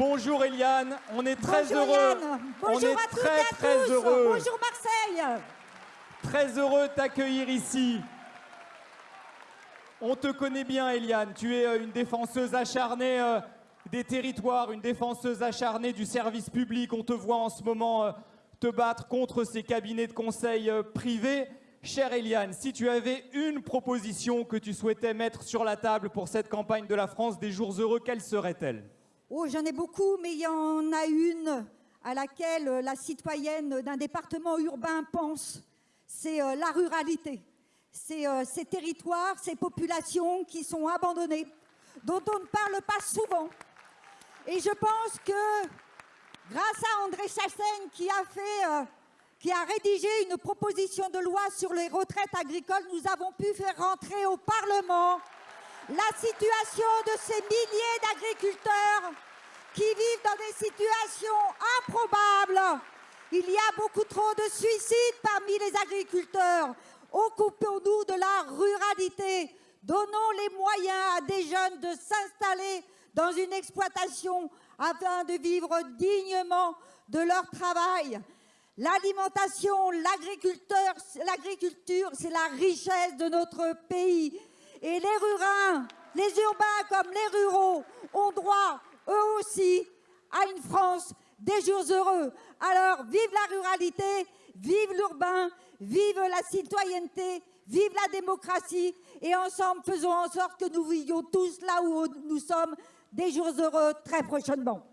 Bonjour Eliane, on est très Bonjour heureux. Yann. on Bonjour est à toutes très et à très tous. heureux. Bonjour Marseille. Très heureux de t'accueillir ici. On te connaît bien, Eliane. Tu es euh, une défenseuse acharnée euh, des territoires, une défenseuse acharnée du service public. On te voit en ce moment euh, te battre contre ces cabinets de conseil privés. Chère Eliane, si tu avais une proposition que tu souhaitais mettre sur la table pour cette campagne de la France des jours heureux, quelle serait-elle? Oh, j'en ai beaucoup, mais il y en a une à laquelle euh, la citoyenne d'un département urbain pense. C'est euh, la ruralité. C'est euh, ces territoires, ces populations qui sont abandonnées, dont on ne parle pas souvent. Et je pense que grâce à André Chassaigne qui a qui a rédigé une proposition de loi sur les retraites agricoles, nous avons pu faire rentrer au Parlement la situation de ces milliers d'agriculteurs qui vivent dans des situations improbables. Il y a beaucoup trop de suicides parmi les agriculteurs. Occupons-nous de la ruralité. Donnons les moyens à des jeunes de s'installer dans une exploitation afin de vivre dignement de leur travail. L'alimentation, l'agriculture, c'est la richesse de notre pays. Et les rurins, les urbains comme les ruraux ont droit, eux aussi, à une France des jours heureux. Alors, vive la ruralité, vive l'urbain, vive la citoyenneté, vive la démocratie. Et ensemble, faisons en sorte que nous vivions tous là où nous sommes des jours heureux très prochainement.